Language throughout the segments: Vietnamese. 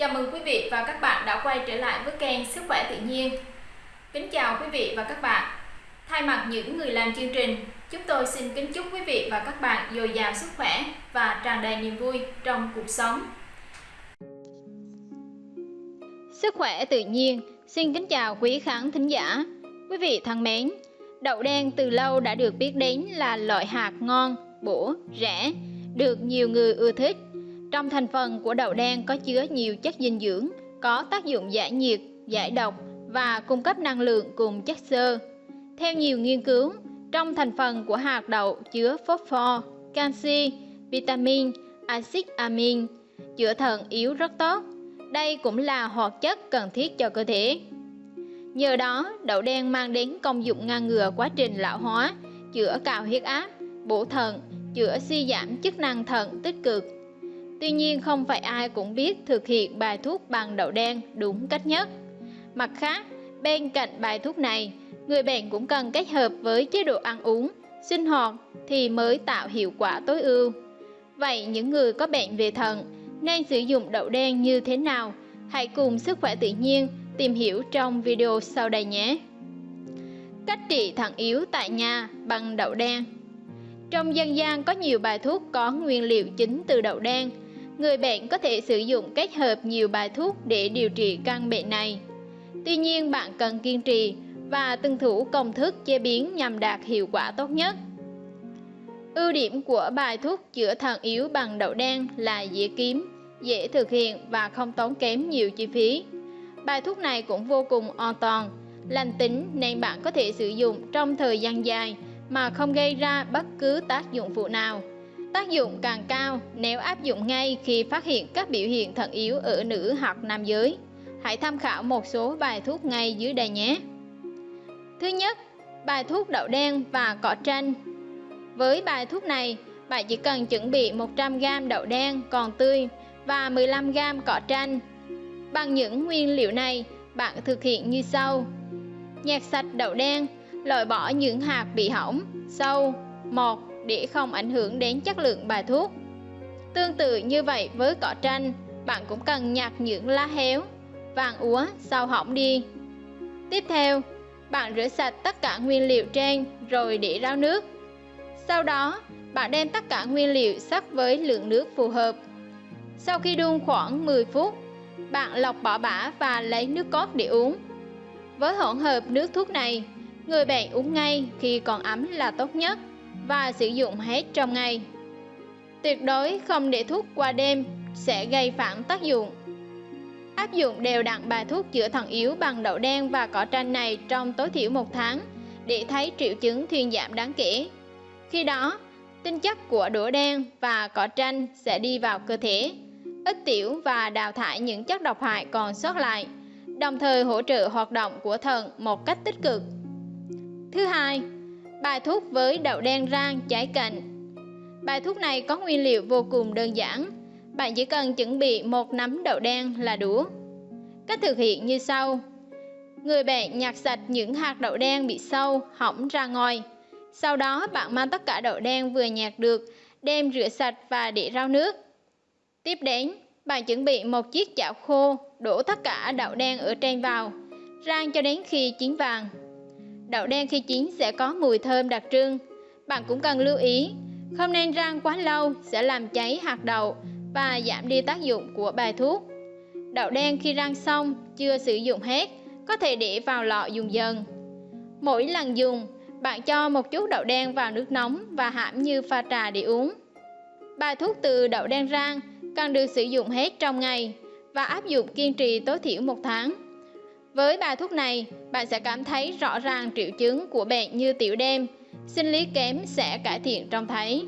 Chào mừng quý vị và các bạn đã quay trở lại với kênh Sức khỏe tự nhiên. Kính chào quý vị và các bạn. Thay mặt những người làm chương trình, chúng tôi xin kính chúc quý vị và các bạn dồi dào sức khỏe và tràn đầy niềm vui trong cuộc sống. Sức khỏe tự nhiên xin kính chào quý khán thính giả. Quý vị thân mến, đậu đen từ lâu đã được biết đến là loại hạt ngon, bổ, rẻ, được nhiều người ưa thích trong thành phần của đậu đen có chứa nhiều chất dinh dưỡng, có tác dụng giải nhiệt, giải độc và cung cấp năng lượng cùng chất xơ. Theo nhiều nghiên cứu, trong thành phần của hạt đậu chứa phosphor, canxi, vitamin, axit amin, chữa thận yếu rất tốt. Đây cũng là hoạt chất cần thiết cho cơ thể. Nhờ đó, đậu đen mang đến công dụng ngăn ngừa quá trình lão hóa, chữa cao huyết áp, bổ thận, chữa suy giảm chức năng thận tích cực, Tuy nhiên không phải ai cũng biết thực hiện bài thuốc bằng đậu đen đúng cách nhất. Mặt khác, bên cạnh bài thuốc này, người bệnh cũng cần kết hợp với chế độ ăn uống, sinh hoạt thì mới tạo hiệu quả tối ưu. Vậy những người có bệnh về thận nên sử dụng đậu đen như thế nào? Hãy cùng Sức khỏe tự nhiên tìm hiểu trong video sau đây nhé. Cách trị thận yếu tại nhà bằng đậu đen Trong dân gian có nhiều bài thuốc có nguyên liệu chính từ đậu đen người bệnh có thể sử dụng kết hợp nhiều bài thuốc để điều trị căn bệnh này. Tuy nhiên bạn cần kiên trì và tuân thủ công thức chế biến nhằm đạt hiệu quả tốt nhất. Ưu điểm của bài thuốc chữa thận yếu bằng đậu đen là dễ kiếm, dễ thực hiện và không tốn kém nhiều chi phí. Bài thuốc này cũng vô cùng an toàn, lành tính nên bạn có thể sử dụng trong thời gian dài mà không gây ra bất cứ tác dụng phụ nào. Tác dụng càng cao nếu áp dụng ngay khi phát hiện các biểu hiện thận yếu ở nữ hoặc nam giới. Hãy tham khảo một số bài thuốc ngay dưới đây nhé. Thứ nhất, bài thuốc đậu đen và cỏ tranh. Với bài thuốc này, bạn chỉ cần chuẩn bị 100g đậu đen còn tươi và 15g cỏ tranh. Bằng những nguyên liệu này, bạn thực hiện như sau. Nhạt sạch đậu đen, loại bỏ những hạt bị hỏng, sâu, mọt để không ảnh hưởng đến chất lượng bài thuốc. Tương tự như vậy với cỏ tranh, bạn cũng cần nhặt những lá héo, vàng úa sau hỏng đi. Tiếp theo, bạn rửa sạch tất cả nguyên liệu trên rồi để ráo nước. Sau đó, bạn đem tất cả nguyên liệu sắc với lượng nước phù hợp. Sau khi đun khoảng 10 phút, bạn lọc bỏ bã và lấy nước cốt để uống. Với hỗn hợp nước thuốc này, người bệnh uống ngay khi còn ấm là tốt nhất và sử dụng hết trong ngày. Tuyệt đối không để thuốc qua đêm sẽ gây phản tác dụng. Áp dụng đều đặn bài thuốc chữa thận yếu bằng đậu đen và cỏ tranh này trong tối thiểu một tháng để thấy triệu chứng thuyên giảm đáng kể. Khi đó, tinh chất của đũa đen và cỏ tranh sẽ đi vào cơ thể, ít tiểu và đào thải những chất độc hại còn sót lại, đồng thời hỗ trợ hoạt động của thận một cách tích cực. Thứ hai, Bài thuốc với đậu đen rang trái cạnh. Bài thuốc này có nguyên liệu vô cùng đơn giản. Bạn chỉ cần chuẩn bị một nắm đậu đen là đủ. Cách thực hiện như sau. Người bạn nhặt sạch những hạt đậu đen bị sâu, hỏng ra ngoài Sau đó bạn mang tất cả đậu đen vừa nhặt được Đem rửa sạch và để rau nước. Tiếp đến, bạn chuẩn bị một chiếc chảo khô Đổ tất cả đậu đen ở trên vào Rang cho đến khi chín vàng. Đậu đen khi chín sẽ có mùi thơm đặc trưng. Bạn cũng cần lưu ý, không nên rang quá lâu sẽ làm cháy hạt đậu và giảm đi tác dụng của bài thuốc. Đậu đen khi rang xong, chưa sử dụng hết, có thể để vào lọ dùng dần. Mỗi lần dùng, bạn cho một chút đậu đen vào nước nóng và hãm như pha trà để uống. Bài thuốc từ đậu đen rang cần được sử dụng hết trong ngày và áp dụng kiên trì tối thiểu một tháng. Với bài thuốc này, bạn sẽ cảm thấy rõ ràng triệu chứng của bệnh như tiểu đêm, sinh lý kém sẽ cải thiện trông thấy.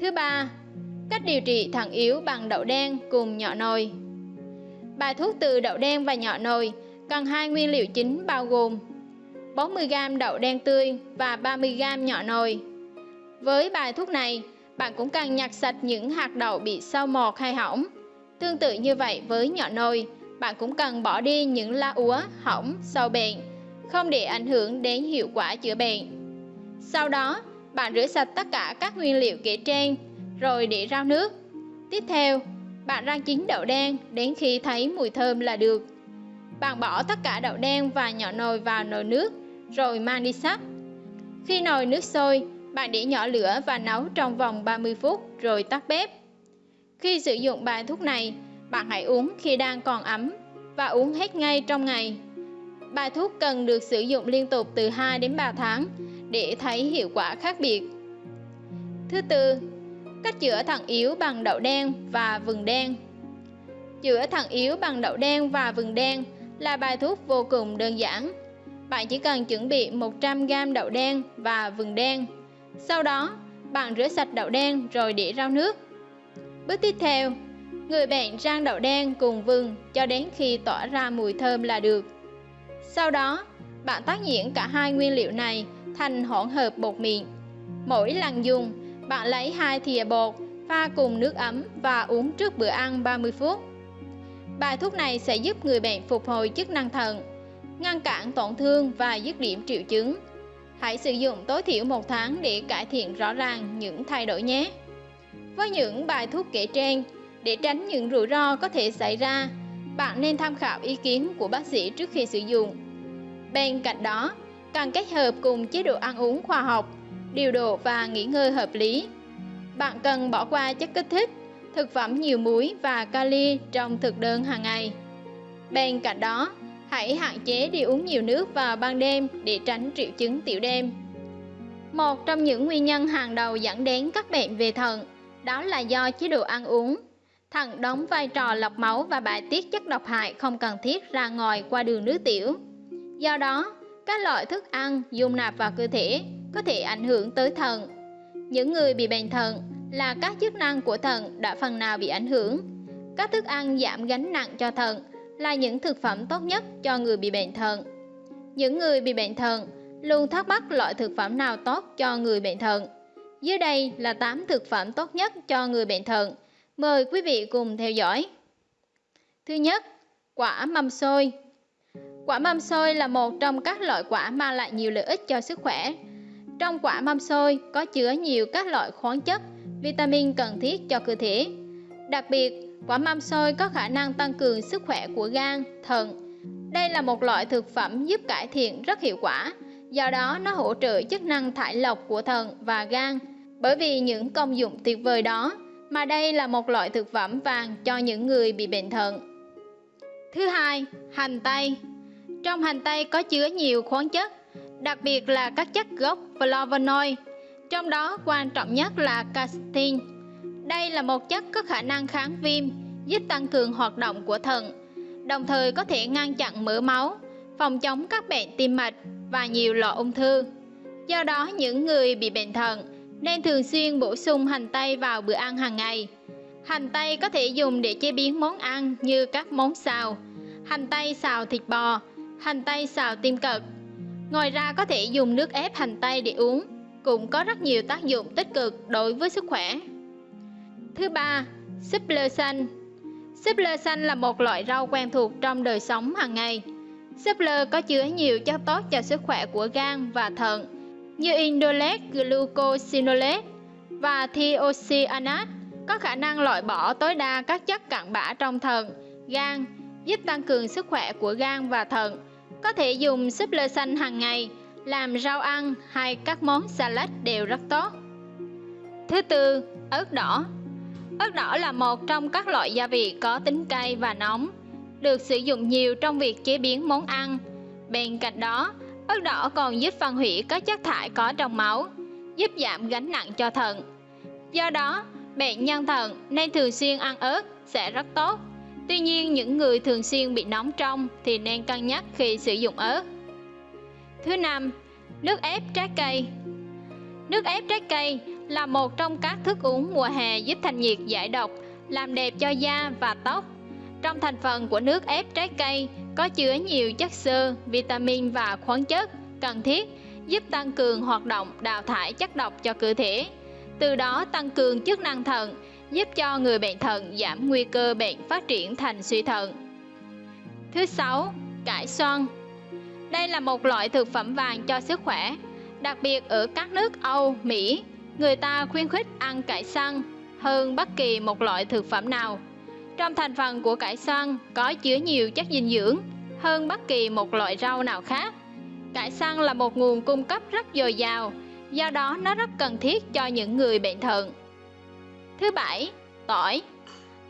Thứ ba, cách điều trị thận yếu bằng đậu đen cùng nhỏ nồi. Bài thuốc từ đậu đen và nhỏ nồi cần hai nguyên liệu chính bao gồm 40g đậu đen tươi và 30g nhỏ nồi. Với bài thuốc này, bạn cũng cần nhặt sạch những hạt đậu bị sâu mọt hay hỏng. Tương tự như vậy với nhỏ nồi, bạn cũng cần bỏ đi những la úa, hỏng, sâu bệnh, không để ảnh hưởng đến hiệu quả chữa bệnh. Sau đó, bạn rửa sạch tất cả các nguyên liệu kể trên, rồi để rau nước. Tiếp theo, Bạn rang chín đậu đen đến khi thấy mùi thơm là được. Bạn bỏ tất cả đậu đen và nhỏ nồi vào nồi nước, rồi mang đi sắc. Khi nồi nước sôi, bạn để nhỏ lửa và nấu trong vòng 30 phút rồi tắt bếp. Khi sử dụng bài thuốc này, bạn hãy uống khi đang còn ấm và uống hết ngay trong ngày. Bài thuốc cần được sử dụng liên tục từ 2 đến 3 tháng để thấy hiệu quả khác biệt. Thứ tư, cách chữa thận yếu bằng đậu đen và vừng đen. Chữa thận yếu bằng đậu đen và vừng đen là bài thuốc vô cùng đơn giản. Bạn chỉ cần chuẩn bị 100g đậu đen và vừng đen. Sau đó, bạn rửa sạch đậu đen rồi để rau nước. Bước tiếp theo, người bạn rang đậu đen cùng vừng cho đến khi tỏa ra mùi thơm là được. Sau đó, bạn tác nhuyễn cả hai nguyên liệu này thành hỗn hợp bột mịn. Mỗi lần dùng, bạn lấy hai thìa bột, pha cùng nước ấm và uống trước bữa ăn 30 phút. Bài thuốc này sẽ giúp người bệnh phục hồi chức năng thận, ngăn cản tổn thương và dứt điểm triệu chứng. Hãy sử dụng tối thiểu một tháng để cải thiện rõ ràng những thay đổi nhé. Với những bài thuốc kể trên, để tránh những rủi ro có thể xảy ra, bạn nên tham khảo ý kiến của bác sĩ trước khi sử dụng. Bên cạnh đó, cần kết hợp cùng chế độ ăn uống khoa học, điều độ và nghỉ ngơi hợp lý. Bạn cần bỏ qua chất kích thích, thực phẩm nhiều muối và kali trong thực đơn hàng ngày. Bên cạnh đó, hãy hạn chế đi uống nhiều nước vào ban đêm để tránh triệu chứng tiểu đêm. Một trong những nguyên nhân hàng đầu dẫn đến các bệnh về thận đó là do chế độ ăn uống. Thận đóng vai trò lọc máu và bài tiết chất độc hại không cần thiết ra ngoài qua đường nước tiểu. Do đó, các loại thức ăn dung nạp vào cơ thể có thể ảnh hưởng tới thận. Những người bị bệnh thận là các chức năng của thận đã phần nào bị ảnh hưởng. Các thức ăn giảm gánh nặng cho thận là những thực phẩm tốt nhất cho người bị bệnh thận. Những người bị bệnh thận luôn thắc mắc loại thực phẩm nào tốt cho người bệnh thận. Dưới đây là 8 thực phẩm tốt nhất cho người bệnh thận. Mời quý vị cùng theo dõi. Thứ nhất, quả mâm xôi. Quả mâm xôi là một trong các loại quả mang lại nhiều lợi ích cho sức khỏe. Trong quả mâm xôi có chứa nhiều các loại khoáng chất, vitamin cần thiết cho cơ thể. Đặc biệt, quả mâm xôi có khả năng tăng cường sức khỏe của gan, thận. Đây là một loại thực phẩm giúp cải thiện rất hiệu quả, do đó nó hỗ trợ chức năng thải lọc của thận và gan. Bởi vì những công dụng tuyệt vời đó, mà đây là một loại thực phẩm vàng cho những người bị bệnh thận. Thứ hai, hành tây. Trong hành tây có chứa nhiều khoáng chất, đặc biệt là các chất gốc flavonoid, trong đó quan trọng nhất là casein. Đây là một chất có khả năng kháng viêm, giúp tăng cường hoạt động của thận, đồng thời có thể ngăn chặn mỡ máu, phòng chống các bệnh tim mạch và nhiều loại ung thư. Do đó, những người bị bệnh thận nên thường xuyên bổ sung hành tây vào bữa ăn hàng ngày. Hành tây có thể dùng để chế biến món ăn như các món xào, hành tây xào thịt bò, hành tây xào tim cật. Ngoài ra có thể dùng nước ép hành tây để uống, cũng có rất nhiều tác dụng tích cực đối với sức khỏe. Thứ ba, súp lơ xanh. Súp lơ xanh là một loại rau quen thuộc trong đời sống hàng ngày. Súp lơ có chứa nhiều chất tốt cho sức khỏe của gan và thận, như indolet glucosinolate và thiocyanate có khả năng loại bỏ tối đa các chất cặn bã trong thận, gan, giúp tăng cường sức khỏe của gan và thận. Có thể dùng súp lơ xanh hàng ngày, làm rau ăn hay các món salad đều rất tốt. Thứ tư, ớt đỏ. Ớt đỏ là một trong các loại gia vị có tính cay và nóng, được sử dụng nhiều trong việc chế biến món ăn. Bên cạnh đó, ớt đỏ còn giúp phân hủy các chất thải có trong máu, giúp giảm gánh nặng cho thận. Do đó, bệnh nhân thận nên thường xuyên ăn ớt sẽ rất tốt. Tuy nhiên, những người thường xuyên bị nóng trong thì nên cân nhắc khi sử dụng ớt. Thứ năm, nước ép trái cây. Nước ép trái cây là một trong các thức uống mùa hè giúp thanh nhiệt giải độc, làm đẹp cho da và tóc. Trong thành phần của nước ép trái cây có chứa nhiều chất xơ, vitamin và khoáng chất cần thiết giúp tăng cường hoạt động đào thải chất độc cho cơ thể. Từ đó tăng cường chức năng thận, giúp cho người bệnh thận giảm nguy cơ bệnh phát triển thành suy thận. Thứ sáu, cải xoăn. Đây là một loại thực phẩm vàng cho sức khỏe, đặc biệt ở các nước Âu, Mỹ, người ta khuyến khích ăn cải xăng hơn bất kỳ một loại thực phẩm nào. Trong thành phần của cải xoăn có chứa nhiều chất dinh dưỡng hơn bất kỳ một loại rau nào khác. Cải xoăn là một nguồn cung cấp rất dồi dào, do đó nó rất cần thiết cho những người bệnh thận. Thứ bảy, tỏi.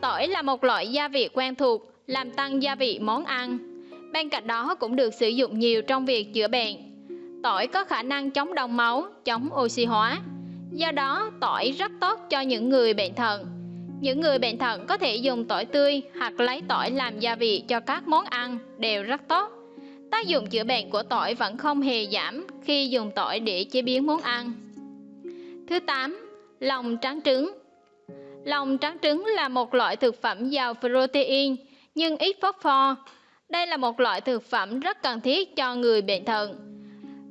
Tỏi là một loại gia vị quen thuộc, làm tăng gia vị món ăn. Bên cạnh đó cũng được sử dụng nhiều trong việc chữa bệnh. Tỏi có khả năng chống đông máu, chống oxy hóa. Do đó, tỏi rất tốt cho những người bệnh thận. Những người bệnh thận có thể dùng tỏi tươi hoặc lấy tỏi làm gia vị cho các món ăn đều rất tốt. Tác dụng chữa bệnh của tỏi vẫn không hề giảm khi dùng tỏi để chế biến món ăn. Thứ 8. Lòng trắng trứng Lòng trắng trứng là một loại thực phẩm giàu protein nhưng ít phosphor. Đây là một loại thực phẩm rất cần thiết cho người bệnh thận.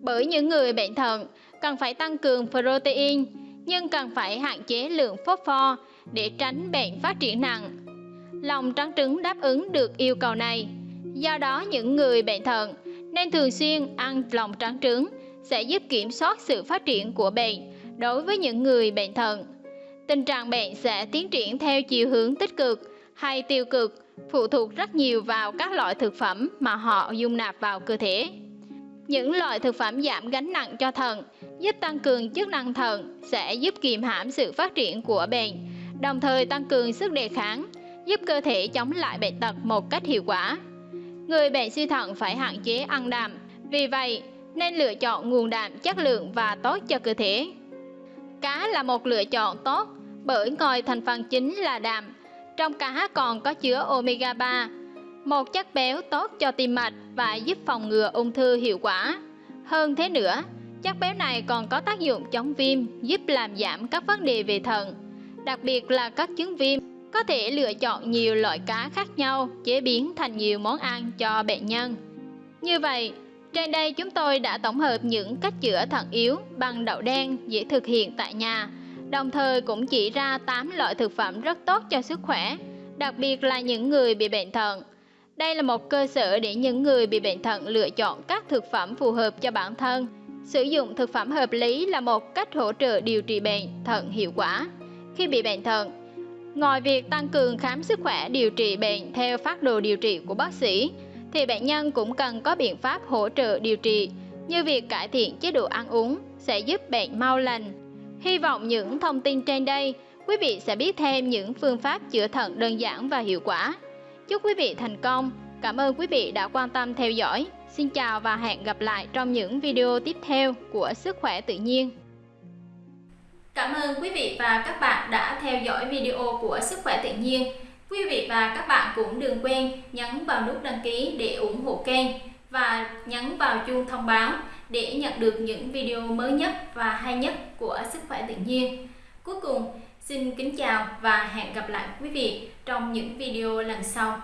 Bởi những người bệnh thận cần phải tăng cường protein nhưng cần phải hạn chế lượng phosphor để tránh bệnh phát triển nặng. Lòng trắng trứng đáp ứng được yêu cầu này. Do đó những người bệnh thận nên thường xuyên ăn lòng trắng trứng sẽ giúp kiểm soát sự phát triển của bệnh đối với những người bệnh thận. Tình trạng bệnh sẽ tiến triển theo chiều hướng tích cực hay tiêu cực phụ thuộc rất nhiều vào các loại thực phẩm mà họ dung nạp vào cơ thể. Những loại thực phẩm giảm gánh nặng cho thận, giúp tăng cường chức năng thận sẽ giúp kiềm hãm sự phát triển của bệnh, đồng thời tăng cường sức đề kháng, giúp cơ thể chống lại bệnh tật một cách hiệu quả. Người bệnh suy thận phải hạn chế ăn đạm, vì vậy nên lựa chọn nguồn đạm chất lượng và tốt cho cơ thể. Cá là một lựa chọn tốt bởi ngoài thành phần chính là đạm, trong cá còn có chứa omega 3, một chất béo tốt cho tim mạch và giúp phòng ngừa ung thư hiệu quả. Hơn thế nữa, chất béo này còn có tác dụng chống viêm, giúp làm giảm các vấn đề về thận, đặc biệt là các chứng viêm. Có thể lựa chọn nhiều loại cá khác nhau chế biến thành nhiều món ăn cho bệnh nhân. Như vậy, trên đây chúng tôi đã tổng hợp những cách chữa thận yếu bằng đậu đen dễ thực hiện tại nhà, đồng thời cũng chỉ ra 8 loại thực phẩm rất tốt cho sức khỏe, đặc biệt là những người bị bệnh thận. Đây là một cơ sở để những người bị bệnh thận lựa chọn các thực phẩm phù hợp cho bản thân. Sử dụng thực phẩm hợp lý là một cách hỗ trợ điều trị bệnh thận hiệu quả. Khi bị bệnh thận, ngoài việc tăng cường khám sức khỏe điều trị bệnh theo phác đồ điều trị của bác sĩ, thì bệnh nhân cũng cần có biện pháp hỗ trợ điều trị như việc cải thiện chế độ ăn uống sẽ giúp bệnh mau lành. Hy vọng những thông tin trên đây, quý vị sẽ biết thêm những phương pháp chữa thận đơn giản và hiệu quả. Chúc quý vị thành công. Cảm ơn quý vị đã quan tâm theo dõi. Xin chào và hẹn gặp lại trong những video tiếp theo của Sức khỏe tự nhiên. Cảm ơn quý vị và các bạn đã theo dõi video của Sức khỏe tự nhiên. Quý vị và các bạn cũng đừng quên nhấn vào nút đăng ký để ủng hộ kênh và nhấn vào chuông thông báo để nhận được những video mới nhất và hay nhất của Sức khỏe tự nhiên. Cuối cùng, xin kính chào và hẹn gặp lại quý vị trong những video lần sau.